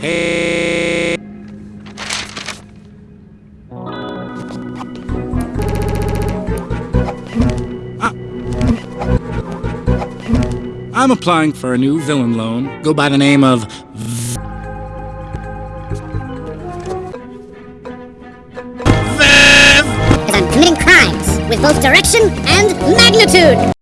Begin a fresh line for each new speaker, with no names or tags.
Hey. I'm applying for a new villain loan. Go by the name of
Because I'm committing crimes with both direction and magnitude.